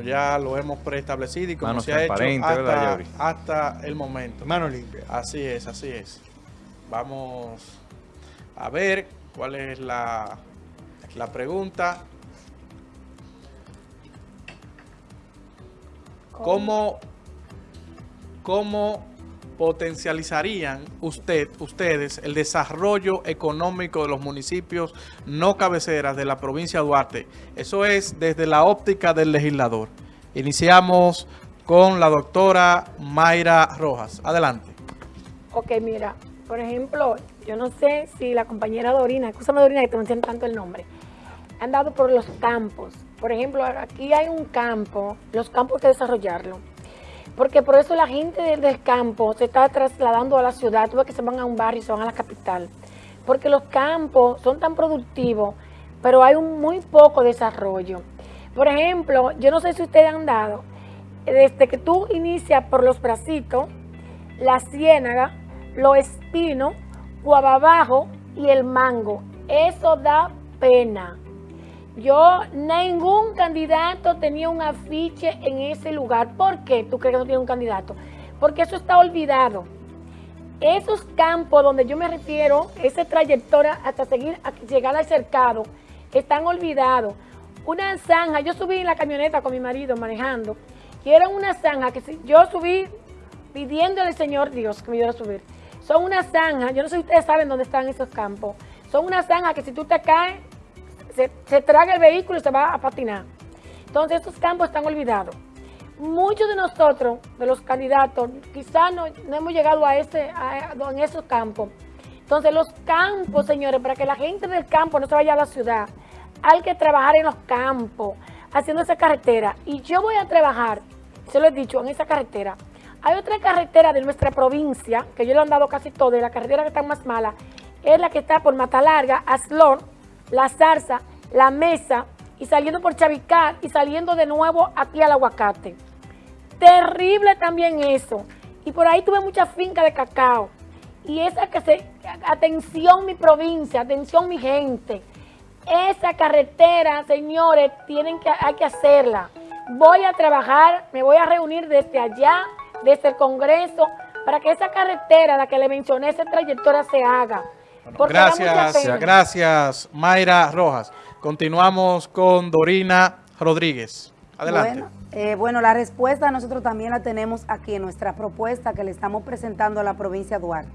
como ya lo hemos preestablecido y como Manos se ha hecho transparentes, ¿verdad, hasta, hasta el momento. Mano limpia. Así es, así es. Vamos a ver cuál es la, la pregunta. ¿Cómo, ¿Cómo potencializarían usted, ustedes el desarrollo económico de los municipios no cabeceras de la provincia de Duarte? Eso es desde la óptica del legislador. Iniciamos con la doctora Mayra Rojas. Adelante. Ok, mira, por ejemplo, yo no sé si la compañera Dorina, escúchame Dorina que te menciono tanto el nombre, han dado por los campos. Por ejemplo, aquí hay un campo, los campos hay que desarrollarlo. Porque por eso la gente del, campo se está trasladando a la ciudad, tú ves que se van a un barrio y se van a la capital. Porque los campos son tan productivos, pero hay un muy poco desarrollo. Por ejemplo, yo no sé si ustedes han dado, desde que tú inicias por los bracitos, la ciénaga, los espinos, guababajo y el mango. Eso da pena. Yo, ningún candidato tenía un afiche en ese lugar. ¿Por qué tú crees que no tiene un candidato? Porque eso está olvidado. Esos campos donde yo me refiero, esa trayectoria hasta seguir, llegar al cercado, están olvidados. Una zanja, yo subí en la camioneta con mi marido manejando, y era una zanja que si yo subí pidiéndole al Señor Dios que me diera a subir. Son una zanja, yo no sé si ustedes saben dónde están esos campos. Son una zanja que si tú te caes, se, traga el vehículo y se va a patinar. Entonces estos campos están olvidados. Muchos de nosotros, de los candidatos, quizás no, hemos llegado a ese, a, esos campos. Entonces los campos, señores, para que la gente del campo no se vaya a la ciudad, hay que trabajar en los campos, haciendo esa carretera. Y yo voy a trabajar, se lo he dicho, en esa carretera. Hay otra carretera de nuestra provincia, que yo le he andado casi todo, y la carretera que está más mala, es la que está por Matalarga, Aslor, La Zarza, La Mesa, y saliendo por Chavicar, y saliendo de nuevo aquí al Aguacate. Terrible también eso. Y por ahí tuve mucha finca de cacao. Y esa que se, atención mi provincia, atención mi gente. Esa carretera, señores, tienen que, hay que hacerla. Voy a trabajar, me voy a reunir desde allá, desde el Congreso, para que esa carretera, la que le mencioné, esa trayectoria se haga. Mucha Gracias, gracias Mayra Rojas. Continuamos con Dorina Rodríguez. Adelante. Bueno, eh, bueno, la respuesta nosotros también la tenemos aquí en nuestra propuesta que le estamos presentando a la provincia de Duarte.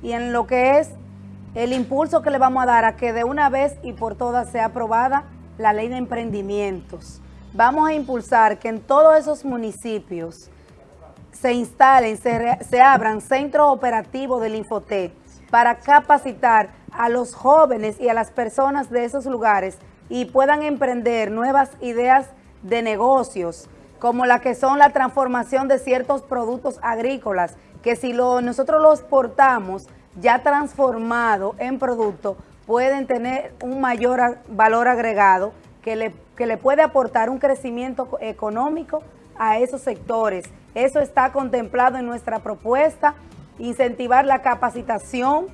Y en lo que es el impulso que le vamos a dar a que de una vez y por todas sea aprobada la ley de emprendimientos. Vamos a impulsar que en todos esos municipios se instalen, se, se abran centros operativos del Infotec para capacitar a los jóvenes y a las personas de esos lugares y puedan emprender nuevas ideas de negocios, como la que son la transformación de ciertos productos agrícolas, que si lo, nosotros los portamos ya transformado en producto, pueden tener un mayor valor agregado que le, que le puede aportar un crecimiento co- económico a esos sectores. Eso está contemplado en nuestra propuesta, incentivar la capacitación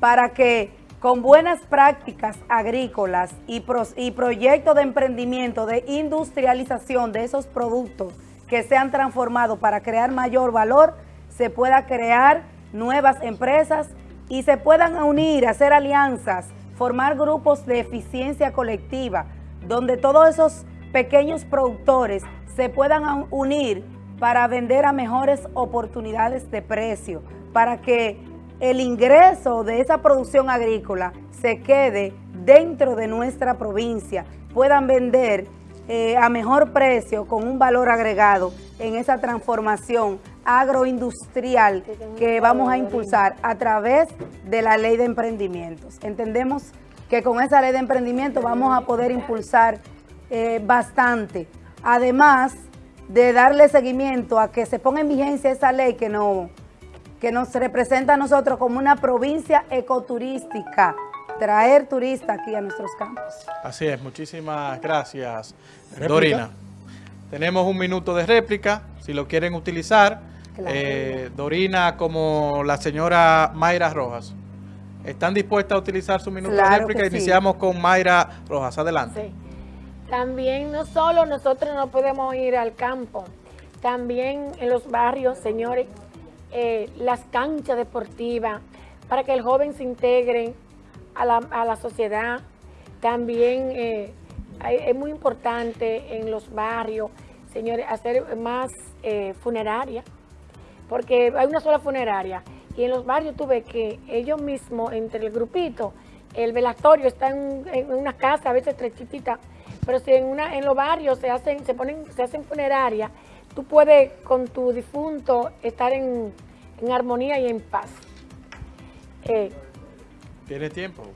para que con buenas prácticas agrícolas y, y proyectos de emprendimiento, de industrialización de esos productos que se han transformado para crear mayor valor, se pueda crear nuevas empresas y se puedan unir, hacer alianzas, formar grupos de eficiencia colectiva, donde todos esos pequeños productores se puedan unir para vender a mejores oportunidades de precio, para que el ingreso de esa producción agrícola se quede dentro de nuestra provincia, puedan vender eh, a mejor precio con un valor agregado en esa transformación agroindustrial que vamos a impulsar a través de la ley de emprendimientos. Entendemos que con esa ley de emprendimiento vamos a poder impulsar eh, bastante. Además de darle seguimiento a que se ponga en vigencia esa ley que, no, que nos representa a nosotros como una provincia ecoturística, traer turistas aquí a nuestros campos. Así es, muchísimas gracias, ¿Réplica? Dorina. Tenemos un minuto de réplica, si lo quieren utilizar. Claro. Eh, Dorina como la señora Mayra Rojas. ¿Están dispuestas a utilizar su minuto Claro de réplica? sí. Iniciamos con Mayra Rojas. Adelante. Sí. También no solo nosotros no podemos ir al campo, también en los barrios, señores, eh, las canchas deportivas, para que el joven se integre a la, sociedad. También eh, es muy importante en los barrios, señores, hacer más eh, funeraria, porque hay una sola funeraria. Y en los barrios tuve que ellos mismos, entre el grupito, el velatorio está en, una casa, a veces estrechitita, pero si en, una, en los barrios se hacen, se ponen, se hacen funerarias, tú puedes con tu difunto estar en, armonía y en paz. Eh, ¿Tiene tiempo?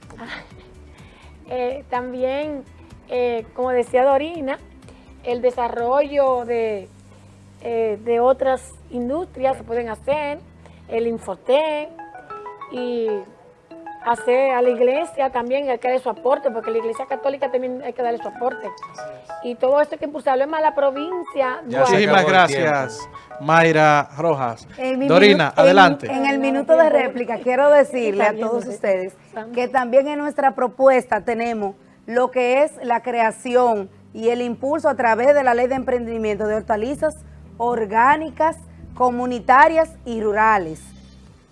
Eh, también, eh, como decía Dorina, el desarrollo de, de otras industrias se pueden hacer, el Infotec y hacer a la iglesia también hay que darle su aporte, porque la iglesia católica también hay que darle su aporte. Y todo esto hay que impulsarlo. Es más, la provincia... Muchísimas gracias, Mayra Rojas. Dorina, adelante. En, el minuto de réplica quiero decirle a todos ustedes que también en nuestra propuesta tenemos lo que es la creación y el impulso a través de la ley de emprendimiento de hortalizas orgánicas, comunitarias y rurales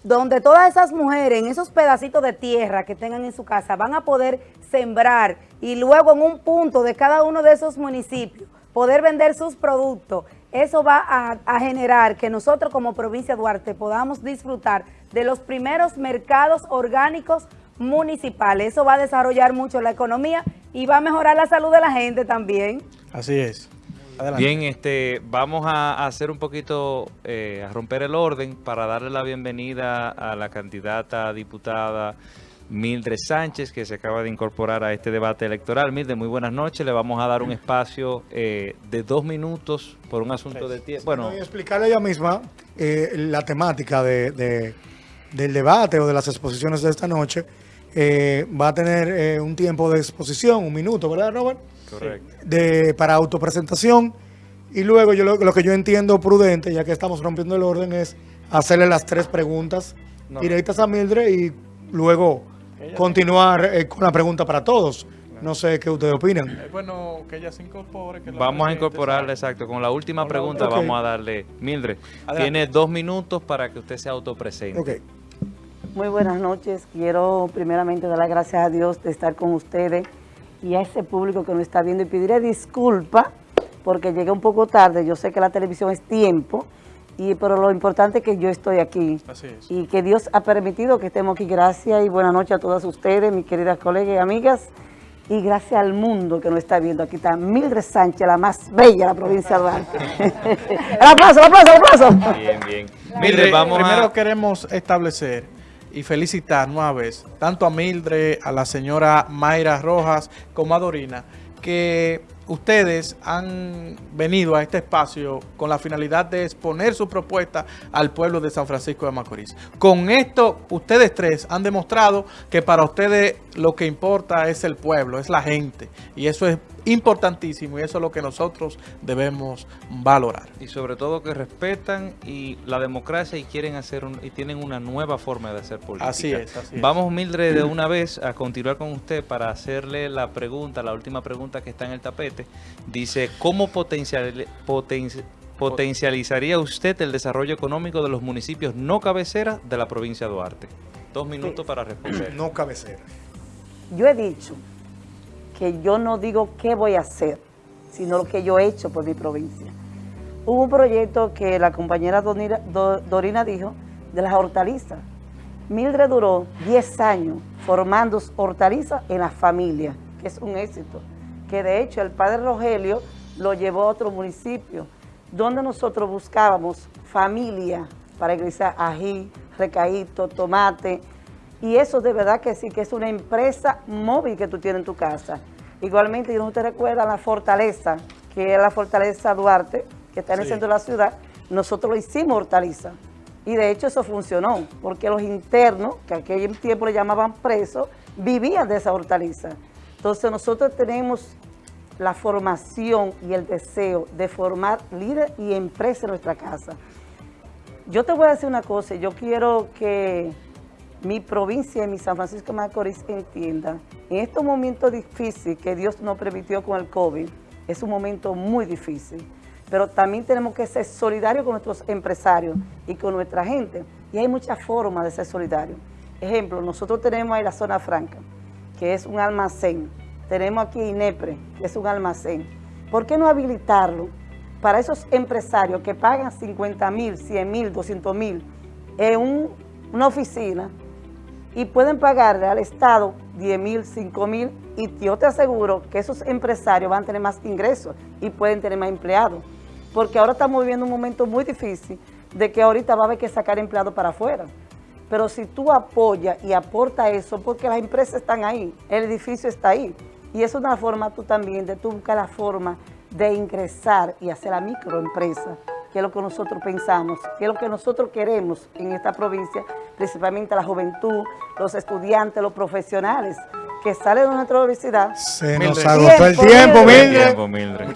donde todas esas mujeres en esos pedacitos de tierra que tengan en su casa van a poder sembrar y luego en un punto de cada uno de esos municipios poder vender sus productos, eso va a, generar que nosotros como provincia de Duarte podamos disfrutar de los primeros mercados orgánicos municipales. Eso va a desarrollar mucho la economía y va a mejorar la salud de la gente también. Así es. Bien, este, vamos a hacer un poquito, eh, a romper el orden para darle la bienvenida a la candidata diputada Mildred Sánchez, que se acaba de incorporar a este debate electoral. Mildred, muy buenas noches. Le vamos a dar un espacio eh, de dos minutos por un asunto de tiempo. Bueno, y explicarle ella misma eh, la temática de, del debate o de las exposiciones de esta noche. va a tener un tiempo de exposición, un minuto, ¿verdad, Robert? Correcto. De, para autopresentación. Y luego yo lo, que yo entiendo prudente, ya que estamos rompiendo el orden, es hacerle las tres preguntas directas a Mildred y luego continuar eh, con la pregunta para todos. No sé qué ustedes opinan. Es bueno que ella se incorpore. vamos a incorporarle, exacto. Con la última pregunta vamos a darle. Mildred, tiene dos minutos para que usted se autopresente. Okay. Muy buenas noches. Quiero primeramente dar las gracias a Dios de estar con ustedes y a ese público que nos está viendo y pediré disculpa porque llegué un poco tarde, yo sé que la televisión es tiempo, y pero lo importante es que yo estoy aquí y que Dios ha permitido que estemos aquí. Gracias y buenas noches a todas ustedes, mis queridas colegas y amigas, y gracias al mundo que nos está viendo. Aquí está Mildred Sánchez, la más bella de la provincia de Duarte. ¡El aplauso, el aplauso, el aplauso! Bien, bien. Mildred, vamos primero queremos establecer y felicitar vez tanto a Mildred, a la señora Mayra Rojas como a Dorina, que ustedes han venido a este espacio con la finalidad de exponer su propuesta al pueblo de San Francisco de Macorís. Con esto, ustedes tres han demostrado que para ustedes lo que importa es el pueblo, es la gente. Y eso es importantísimo y eso es lo que nosotros debemos valorar. Y sobre todo que respetan y la democracia y quieren hacer y tienen una nueva forma de hacer política. Así es, así es. Vamos, Mildred, de una vez a continuar con usted para hacerle la pregunta, la última pregunta que está en el tapete. Dice, ¿cómo potencial, potencializaría usted el desarrollo económico de los municipios no cabeceras de la provincia de Duarte? Dos minutos para responder. No cabeceras. Yo he dicho que yo no digo qué voy a hacer, sino lo que yo he hecho por mi provincia. Hubo un proyecto que la compañera Dorina dijo de las hortalizas. Mildred duró 10 años formando hortalizas en la familia, que es un éxito. Que de hecho el padre Rogelio lo llevó a otro municipio, donde nosotros buscábamos familia para ingresar ají, recaíto, tomate, y eso de verdad que sí, que es una empresa móvil que tú tienes en tu casa. Igualmente, yo no te recuerda la fortaleza, que es la fortaleza Duarte, que está en el centro de la ciudad, nosotros lo hicimos hortaliza. Y de hecho eso funcionó, porque los internos, que aquel tiempo le llamaban presos, vivían de esa hortaliza. Entonces nosotros tenemos la formación y el deseo de formar líderes y empresas en nuestra casa. Yo te voy a decir una cosa, yo quiero que mi provincia y mi San Francisco de Macorís entienda, en estos momentos difíciles que Dios nos permitió con el COVID, es un momento muy difícil, pero también tenemos que ser solidarios con nuestros empresarios y con nuestra gente, y hay muchas formas de ser solidarios. Ejemplo, nosotros tenemos ahí la zona franca, que es un almacén, tenemos aquí INEPRE, que es un almacén. ¿Por qué no habilitarlo para esos empresarios que pagan 50 mil, 100 mil, 200 mil en un- una oficina y pueden pagarle al Estado 10 mil, 5 mil y yo te aseguro que esos empresarios van a tener más ingresos y pueden tener más empleados. Porque ahora estamos viviendo un momento muy difícil de que ahorita va a haber que sacar empleados para afuera. Pero si tú apoyas y aportas eso, porque las empresas están ahí, el edificio está ahí. Y es una forma tú también de tú buscar la forma de ingresar y hacer la microempresa, que es lo que nosotros pensamos, que es lo que nosotros queremos en esta provincia, principalmente la juventud, los estudiantes, los profesionales que salen de nuestra universidad. Se nos agotó el. Tiempo, Mildred.